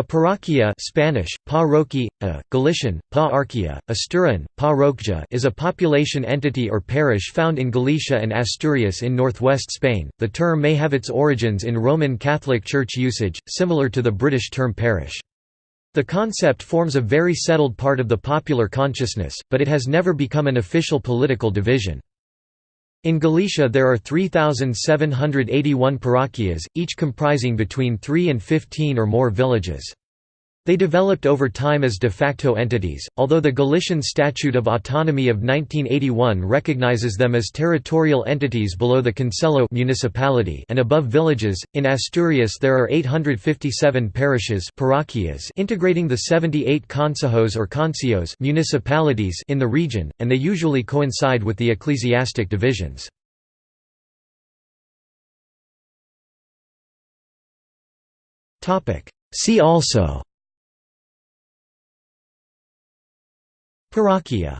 A parroquia Spanish, parroquia, Galician, pa-arquia, Asturian, parroquia is a population entity or parish found in Galicia and Asturias in northwest Spain. The term may have its origins in Roman Catholic Church usage, similar to the British term parish. The concept forms a very settled part of the popular consciousness, but it has never become an official political division. In Galicia there are 3,781 parroquias, each comprising between 3 and 15 or more villages. They developed over time as de facto entities, although the Galician Statute of Autonomy of 1981 recognizes them as territorial entities below the Concello municipality and above villages. In Asturias there are 857 parishes parroquias integrating the 78 concejos or conceyos municipalities in the region, and they usually coincide with the ecclesiastic divisions. See also Parroquia